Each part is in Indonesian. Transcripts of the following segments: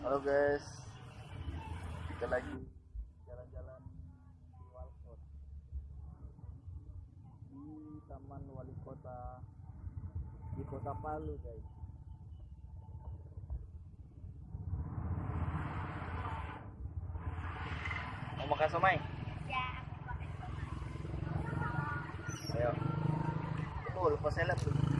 Halo guys, kita lagi jalan-jalan di Walkot di Taman Wali Kota di Kota Palu guys. Mau makan somai? Ya, Ayo. Oh, lupa seleb tuh.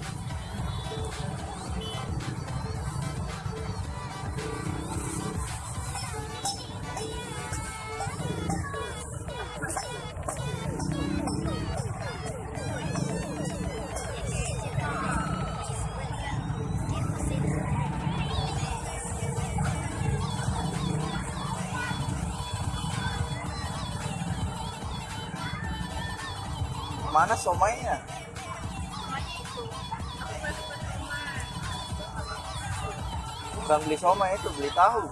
Mana somainya? Bukan beli somai itu, beli tahu.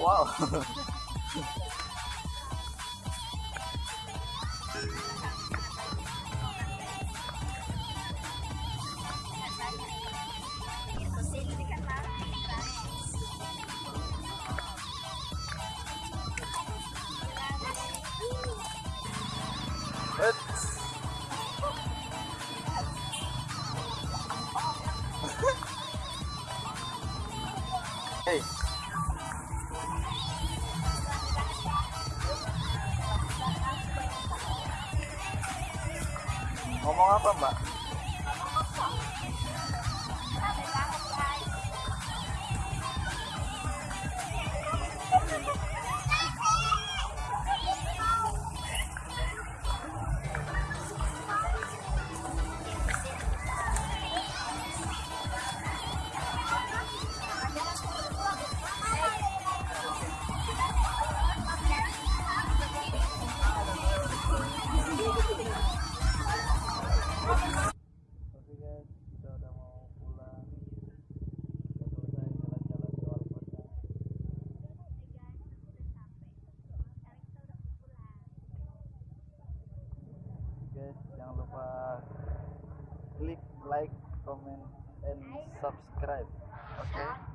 Wow. hey Ngomong apa, Mbak? Jangan lupa klik like, comment, and subscribe. oke